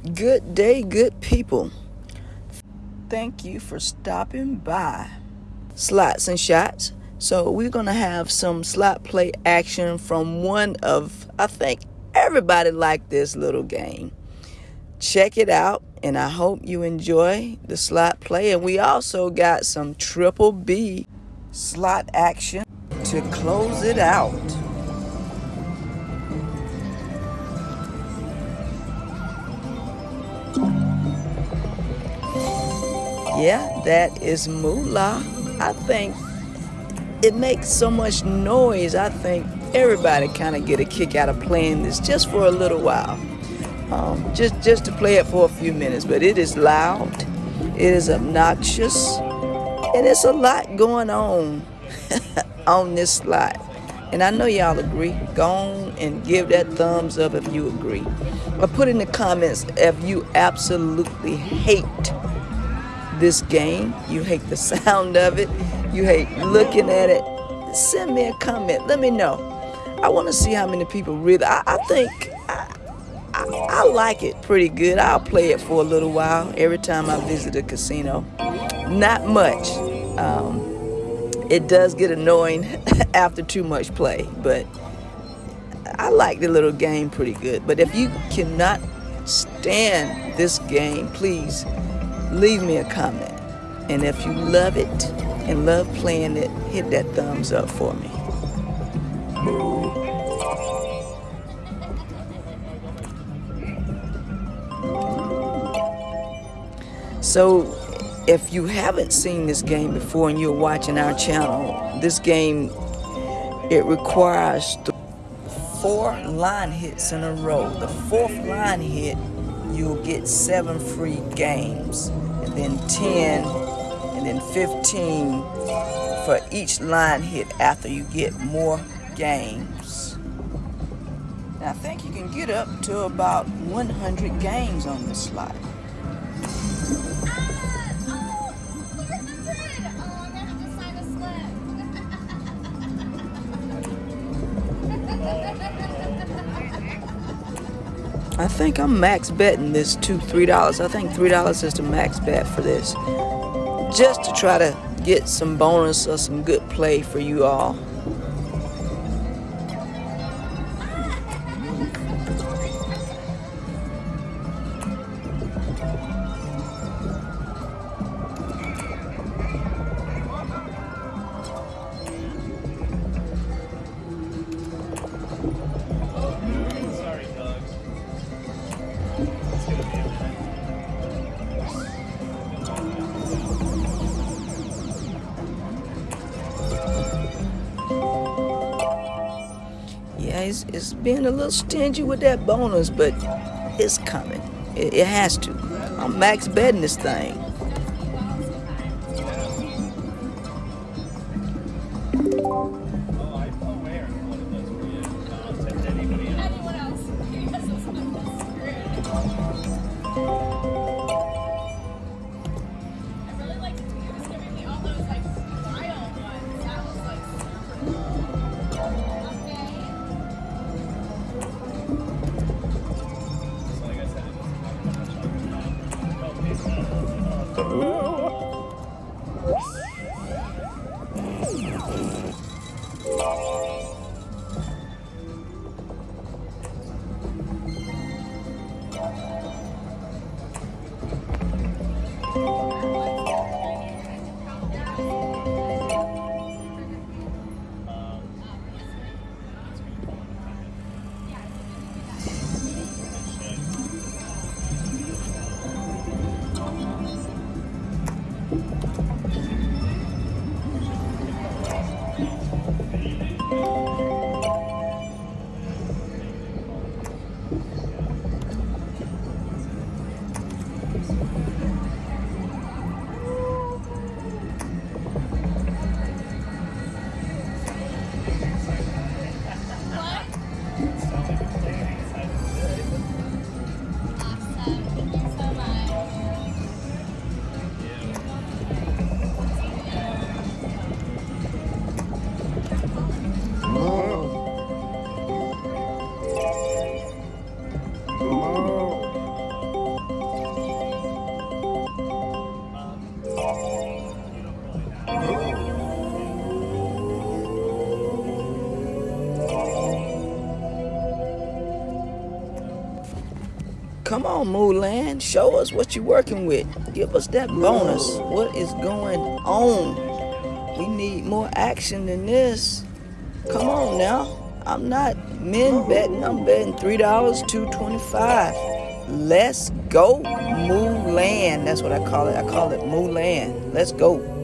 Good day, good people. Thank you for stopping by. Slots and shots. So, we're going to have some slot play action from one of, I think everybody liked this little game. Check it out, and I hope you enjoy the slot play. And we also got some triple B slot action to close it out. Yeah, that is moolah. I think it makes so much noise. I think everybody kind of get a kick out of playing this just for a little while. Um, just, just to play it for a few minutes. But it is loud, it is obnoxious, and it's a lot going on on this slide. And I know y'all agree. Go on and give that thumbs up if you agree. Or put in the comments if you absolutely hate this game. You hate the sound of it. You hate looking at it. Send me a comment. Let me know. I want to see how many people really. I, I think I, I, I, like it pretty good. I'll play it for a little while every time I visit a casino. Not much. Um, it does get annoying after too much play, but I like the little game pretty good. But if you cannot stand this game, please leave me a comment. And if you love it and love playing it, hit that thumbs up for me. So if you haven't seen this game before and you're watching our channel, this game, it requires four line hits in a row. The fourth line hit you'll get seven free games, and then 10, and then 15 for each line hit after you get more games. And I think you can get up to about 100 games on this slot. I think I'm max betting this to $3. I think $3 is the max bet for this. Just to try to get some bonus or some good play for you all. It's, it's being a little stingy with that bonus, but it's coming. It, it has to. I'm max betting this thing. Come on, Mulan. Show us what you're working with. Give us that bonus. What is going on? We need more action than this. Come on now. I'm not men betting. I'm betting $3, $2.25. Let's go, Mulan. That's what I call it. I call it Mulan. Let's go.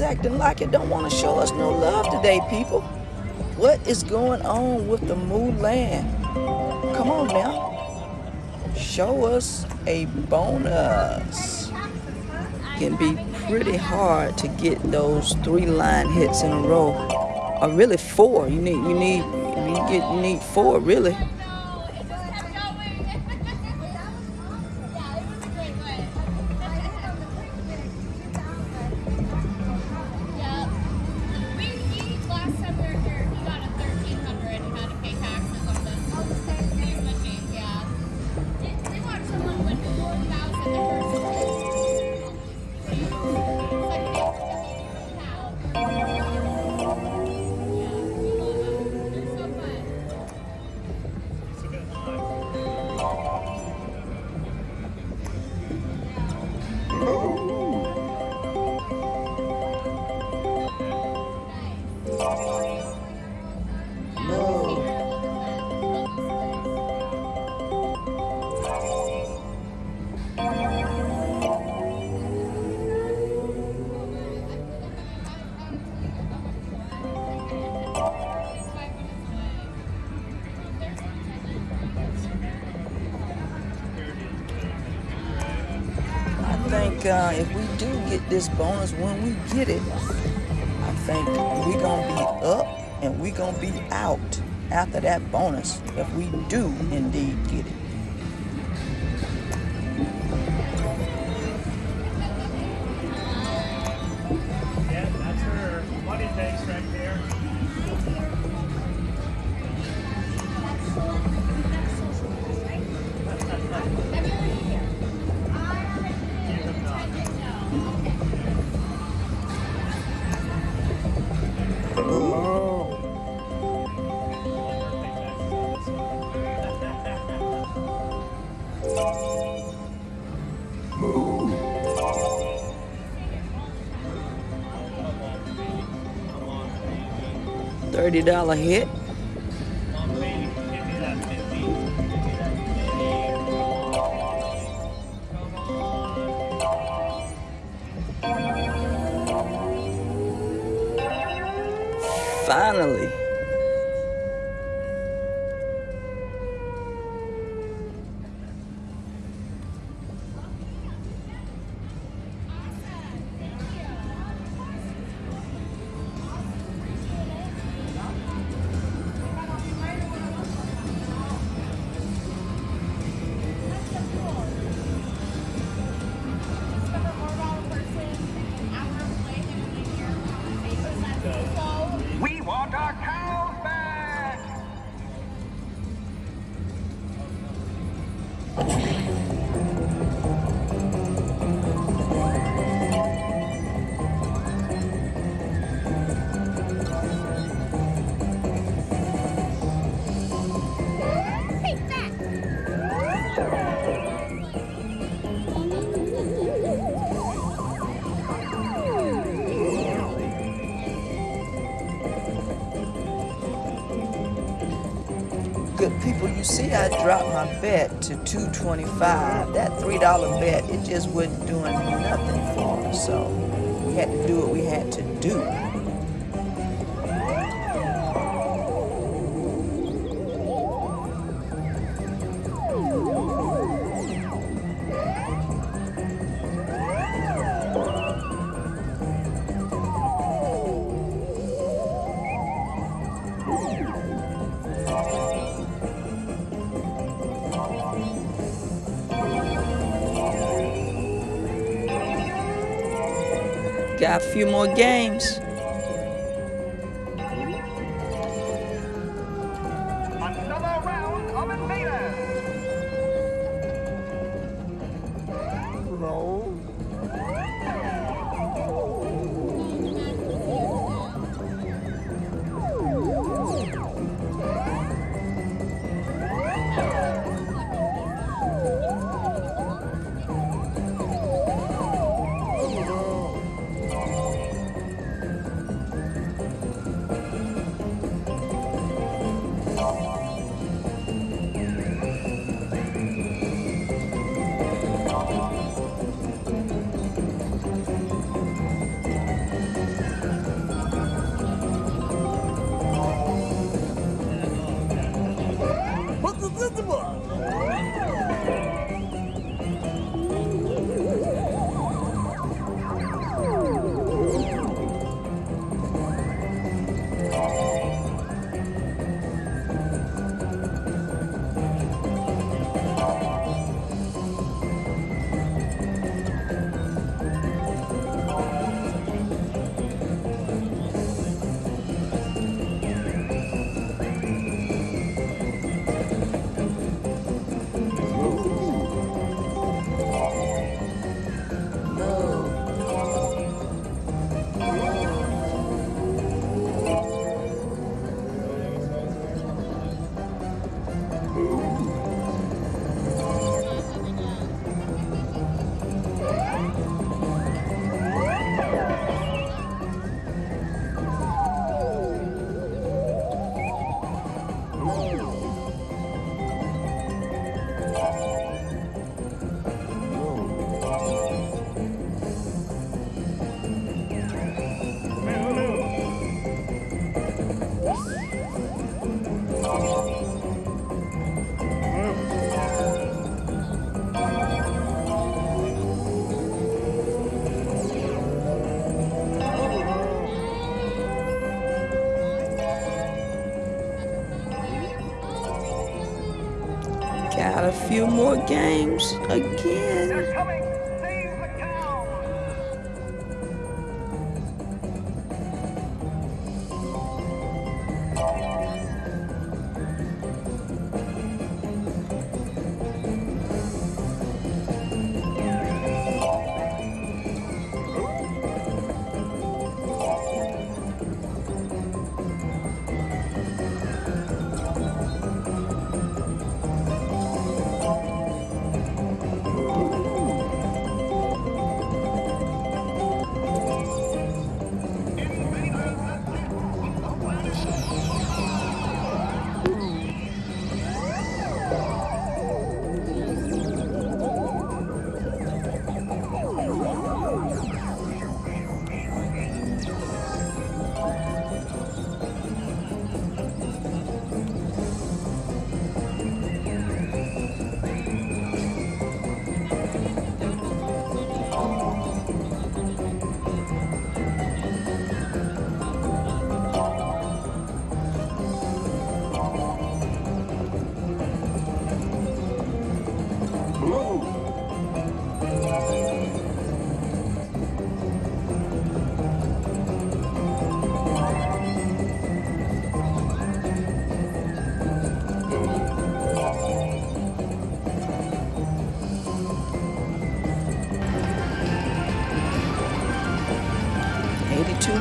Acting like it don't want to show us no love today, people. What is going on with the Mulan? Come on now. Show us a bonus. Can be pretty hard to get those three line hits in a row. Or really four. You need you need you get you need four really. If we do get this bonus when we get it, I think we're going to be up and we're going to be out after that bonus if we do indeed get it. $30 hit. See I dropped my bet to 225. That $3 bet, it just wasn't doing nothing for me. So we had to do what we had to do. Got a few more games. Another few more games again.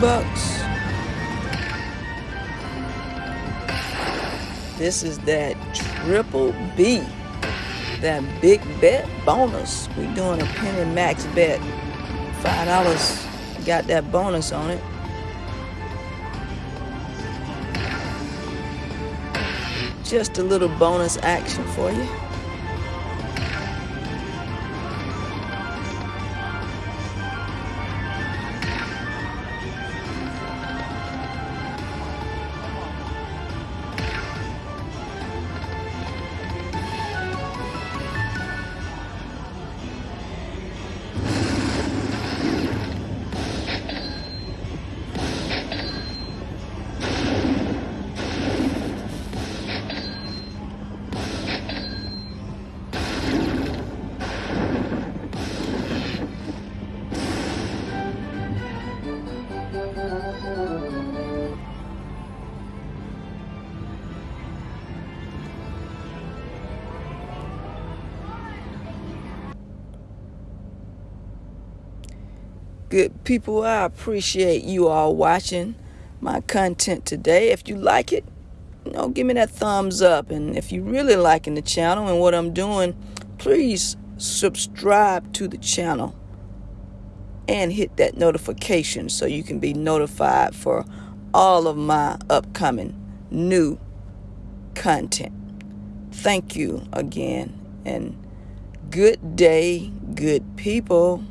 Bucks. This is that triple B. That big bet bonus. we doing a penny max bet. Five dollars got that bonus on it. Just a little bonus action for you. Good people, I appreciate you all watching my content today. If you like it, you know, give me that thumbs up. And if you really liking the channel and what I'm doing, please subscribe to the channel and hit that notification so you can be notified for all of my upcoming new content. Thank you again and good day, good people.